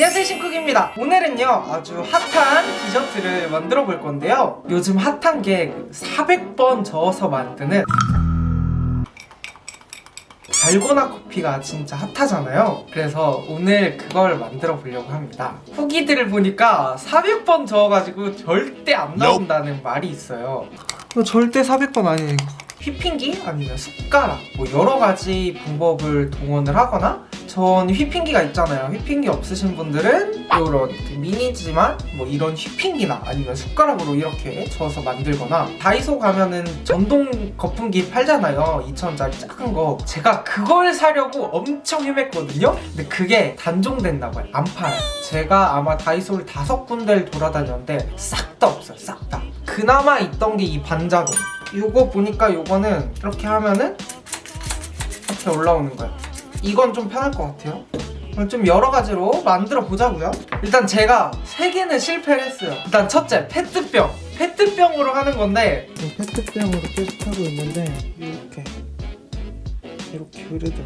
안녕하세요 신쿡입니다. 오늘은요 아주 핫한 디저트를 만들어 볼 건데요. 요즘 핫한 게 400번 저어서 만드는 달고나 커피가 진짜 핫하잖아요. 그래서 오늘 그걸 만들어 보려고 합니다. 후기들을 보니까 400번 저어가지고 절대 안 나온다는 말이 있어요. 이거 절대 400번 아니에요 휘핑기 아니면 숟가락 뭐 여러 가지 방법을 동원을 하거나 전 휘핑기가 있잖아요. 휘핑기 없으신 분들은 이런 그 미니지만 뭐 이런 휘핑기나 아니면 숟가락으로 이렇게 저어서 만들거나 다이소 가면은 전동 거품기 팔잖아요. 2,000원짜리 작은 거. 제가 그걸 사려고 엄청 헤맸거든요. 근데 그게 단종됐나 봐요. 안 팔아요. 제가 아마 다이소를 다섯 군데를 돌아다녔는데 싹 다 없어요. 싹다. 그나마 있던 게 이 반자동 이거 보니까 이거는 이렇게 하면은 이렇게 올라오는 거예요 이건 좀 편할 것 같아요. 좀 여러 가지로 만들어 보자고요. 일단 제가 세 개는 실패를 했어요. 일단 첫째 페트병. 페트병으로 하는 건데 페트병으로 계속 하고 있는데 이렇게. 이렇게 그래도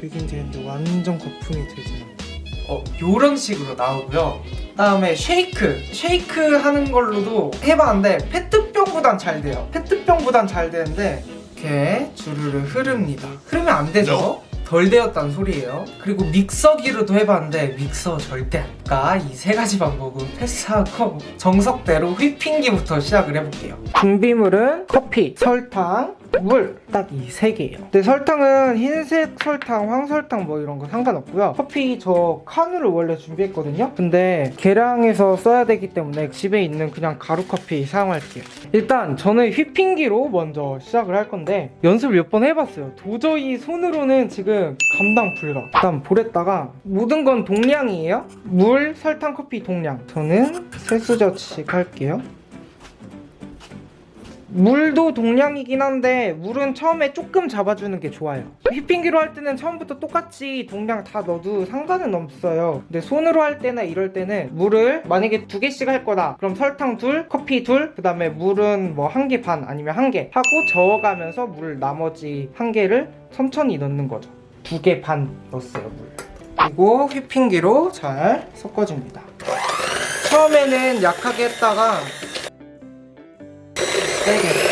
되긴 되는데 완전 거품이 되진 않아 어 요런 식으로 나오고요. 다음에 쉐이크. 쉐이크 하는 걸로도 해봤는데 페트병보단 잘 돼요. 페트병보단 잘 되는데 이렇게 주르르 흐릅니다. 흐르면 안 되죠? 덜 되었다는 소리예요. 그리고 믹서기로도 해봤는데 믹서 절대 안 가이 세 가지 방법은 패스하고 정석대로 휘핑기부터 시작을 해볼게요. 준비물은 커피, 설탕, 물. 딱 이 세 개예요. 근데 설탕은 흰색 설탕, 황설탕 뭐 이런 거 상관없고요. 커피 저 카누를 원래 준비했거든요. 근데 계량해서 써야 되기 때문에 집에 있는 그냥 가루 커피 사용할게요. 일단 저는 휘핑기로 먼저 시작을 할 건데 연습을 몇번 해봤어요. 도저히 손으로는 지금 감당 불가. 일단 볼에다가 모든 건 동량이에요. 물, 설탕, 커피 동량. 저는 세수저씩 할게요. 물도 동량이긴 한데 물은 처음에 조금 잡아주는 게 좋아요. 휘핑기로 할 때는 처음부터 똑같이 동량 다 넣어도 상관은 없어요. 근데 손으로 할 때나 이럴 때는 물을 만약에 두 개씩 할 거다. 그럼 설탕 둘, 커피 둘, 그 다음에 물은 뭐 한 개 반 아니면 한 개 하고 저어가면서 물 나머지 한 개를 천천히 넣는 거죠. 두 개 반 넣었어요 물 그리고 휘핑기로 잘 섞어줍니다. 처음에는 약하게 했다가 세게.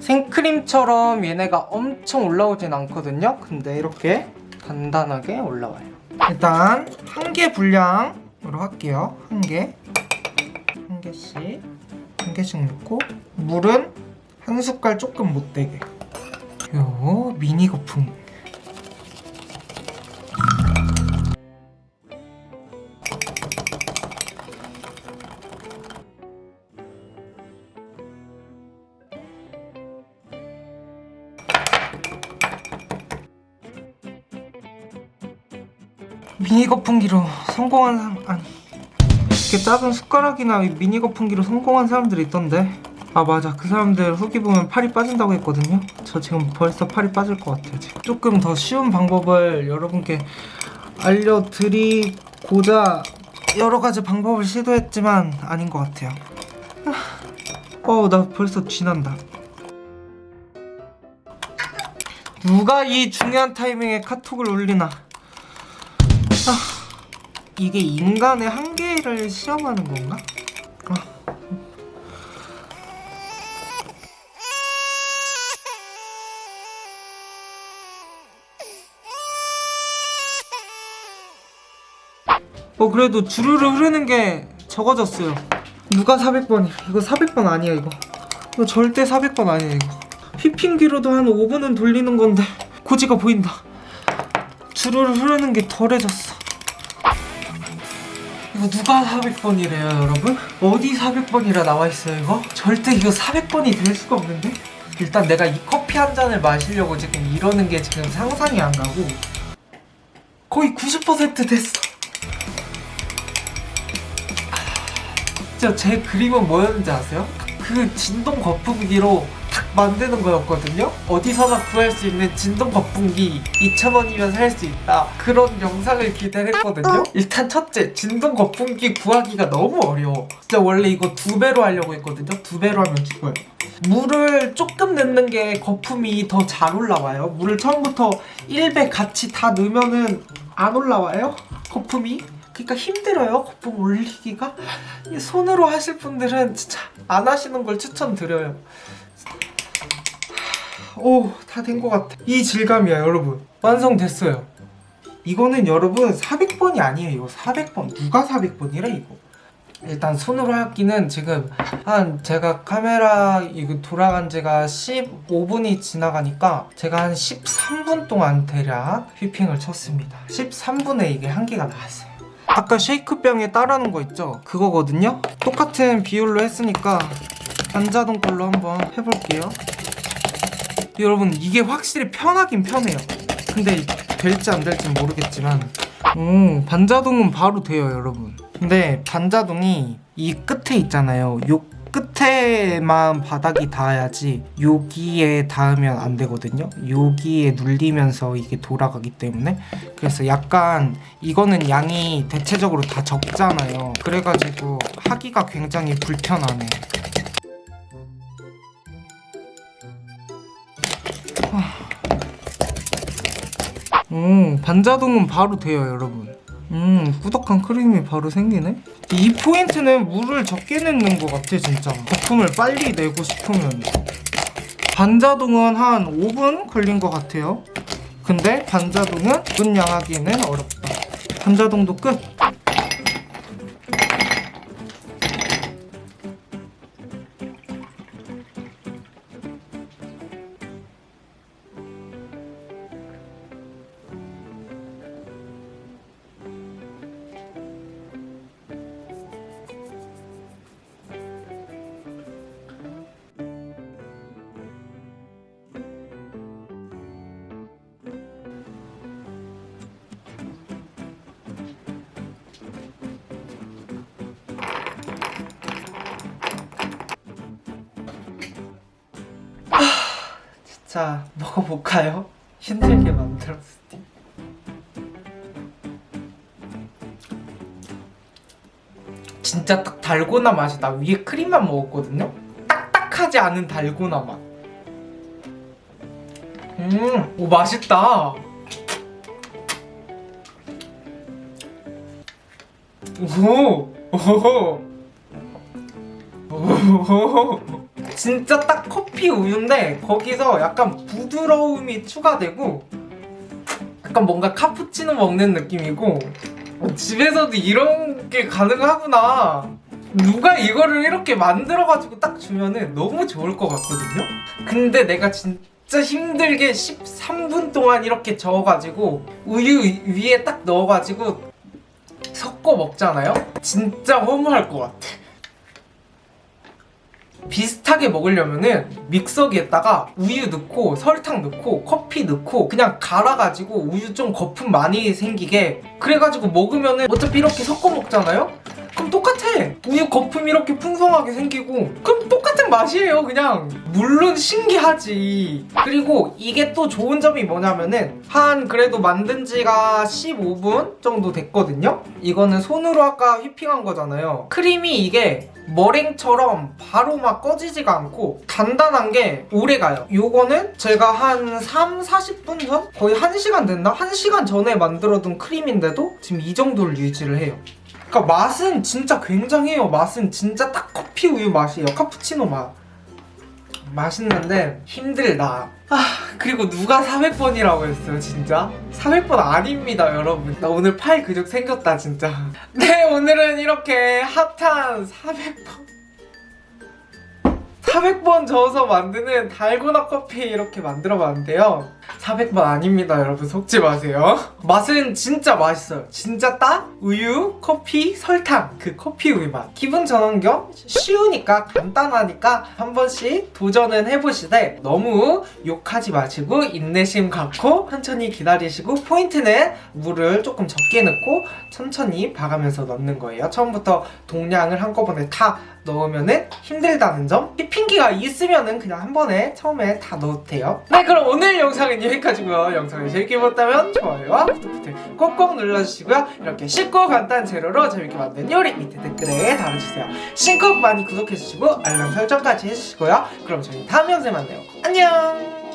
생크림처럼 얘네가 엄청 올라오진 않거든요? 근데 이렇게 단단하게 올라와요. 일단 한 개 분량으로 할게요. 한개. 한 개씩 한 개씩 넣고 물은 한 숟갈 조금 못되게. 요 미니 거품. 미니 거품기로 성공한 사람 아니 이렇게 작은 숟가락이나 미니 거품기로 성공한 사람들이 있던데. 아 맞아. 그 사람들 후기 보면 팔이 빠진다고 했거든요. 저 지금 벌써 팔이 빠질 것 같아요 지금. 조금 더 쉬운 방법을 여러분께 알려드리고자 여러 가지 방법을 시도했지만 아닌 것 같아요. 어나 벌써 쥐난다. 누가 이 중요한 타이밍에 카톡을 올리나? 아, 이게 인간의 한계를 시험하는 건가? 아. 어 그래도 주르르 흐르는 게 적어졌어요. 누가 400번이 이거 400번 아니야 이거. 이거 절대 400번 아니야 이거. 휘핑기로도 한 5분은 돌리는 건데 고지가 보인다. 주르르 흐르는 게 덜해졌어 이거 누가 400번이래요 여러분? 어디 400번이라 나와있어요 이거? 절대 이거 400번이 될 수가 없는데? 일단 내가 이 커피 한 잔을 마시려고 지금 이러는 게 지금 상상이 안 가고 거의 90% 됐어 진짜 제 그림은 뭐였는지 아세요? 그 진동 거품기로 탁 만드는 거였거든요. 어디서나 구할 수 있는 진동 거품기 2,000원이면 살 수 있다. 그런 영상을 기대했거든요. 일단 첫째 진동 거품기 구하기가 너무 어려워. 진짜 원래 이거 두 배로 하려고 했거든요. 두 배로 하면 죽어요. 물을 조금 넣는 게 거품이 더 잘 올라와요. 물을 처음부터 1배 같이 다 넣으면은 안 올라와요 거품이. 그러니까 힘들어요 거품 올리기가. 이 손으로 하실 분들은 진짜 안 하시는 걸 추천드려요 오다 된 것 같아. 이 질감이야 여러분. 완성됐어요. 이거는 여러분 400번이 아니에요 이거. 400번. 누가 400번이래 이거? 일단 손으로 하기는 지금 한 제가 카메라 이거 돌아간 지가 15분이 지나가니까 제가 한 13분 동안 대략 휘핑을 쳤습니다. 13분에 이게 한 개가 나왔어요. 아까 쉐이크병에 따라는 거 있죠? 그거거든요? 똑같은 비율로 했으니까 반자동 걸로 한번 해볼게요 여러분 이게 확실히 편하긴 편해요. 근데 될지 안 될지 모르겠지만 오 반자동은 바로 돼요 여러분. 근데 반자동이 이 끝에 있잖아요. 요 끝에만 바닥이 닿아야지 여기에 닿으면 안 되거든요. 여기에 눌리면서 이게 돌아가기 때문에. 그래서 약간 이거는 양이 대체적으로 다 적잖아요. 그래가지고 하기가 굉장히 불편하네 오 반자동은 바로 돼요 여러분. 음 꾸덕한 크림이 바로 생기네? 이 포인트는 물을 적게 넣는 것 같아 진짜. 거품을 빨리 내고 싶으면. 반자동은 한 5분 걸린 것 같아요. 근데 반자동은 분 양하기는 어렵다. 반자동도 끝 자 먹어볼까요? 힘들게 만들었으니 진짜 딱 달고나 맛이 나 위에 크림만 먹었거든요? 딱딱하지 않은 달고나 맛 음, 오 맛있다 오, 오, 오. 진짜 딱 커피 우유인데 거기서 약간 부드러움이 추가되고 약간 뭔가 카푸치노 먹는 느낌이고 어, 집에서도 이런 게 가능하구나 누가 이거를 이렇게 만들어가지고 딱 주면은 너무 좋을 것 같거든요? 근데 내가 진짜 힘들게 13분 동안 이렇게 저어가지고 우유 위에 딱 넣어가지고 섞어 먹잖아요? 진짜 허무할 것 같아 비슷하게 먹으려면은 믹서기에다가 우유 넣고 설탕 넣고 커피 넣고 그냥 갈아가지고 우유 좀 거품 많이 생기게 그래가지고 먹으면은 어차피 이렇게 섞어 먹잖아요? 그럼 똑같아. 우유 거품 이렇게 풍성하게 생기고. 그럼 똑같은 맛이에요 그냥. 물론 신기하지. 그리고 이게 또 좋은 점이 뭐냐면은 한 그래도 만든 지가 15분 정도 됐거든요? 이거는 손으로 아까 휘핑한 거잖아요. 크림이 이게 머랭처럼 바로 막 꺼지지가 않고 단단한 게 오래가요. 요거는 제가 한 3, 40분 전? 거의 1시간 됐나? 1시간 전에 만들어둔 크림인데도 지금 이 정도를 유지를 해요 그러니까 맛은 진짜 굉장해요. 맛은 진짜 딱 커피 우유 맛이에요. 카푸치노 맛. 맛있는데 힘들다. 아 그리고 누가 400번이라고 했어요 진짜? 400번 아닙니다 여러분. 나 오늘 팔 근육 생겼다 진짜. 네 오늘은 이렇게 핫한 400번 400번 저어서 만드는 달고나 커피 이렇게 만들어 봤는데요 400번 아닙니다 여러분. 속지 마세요. 맛은 진짜 맛있어요. 진짜 딱 우유, 커피, 설탕. 그 커피 우유 맛. 기분 전환 겸 쉬우니까 간단하니까 한 번씩 도전은 해보시되 너무 욕하지 마시고 인내심 갖고 천천히 기다리시고 포인트는 물을 조금 적게 넣고 천천히 봐가면서 넣는 거예요. 처음부터 동량을 한꺼번에 다 넣으면은 힘들다는 점? 휘핑기가 있으면은 그냥 한 번에 처음에 다 넣어도 돼요. 네 그럼 오늘 영상은 여기까지고요. 영상을 재밌게 보셨다면 좋아요와 구독 버튼 꼭꼭 눌러주시고요. 이렇게 쉽고 간단한 재료로 재밌게 만든 요리 밑에 댓글에 달아주세요. 신곡 많이 구독해주시고 알람 설정까지 해주시고요. 그럼 저희 다음 영상에 만나요. 안녕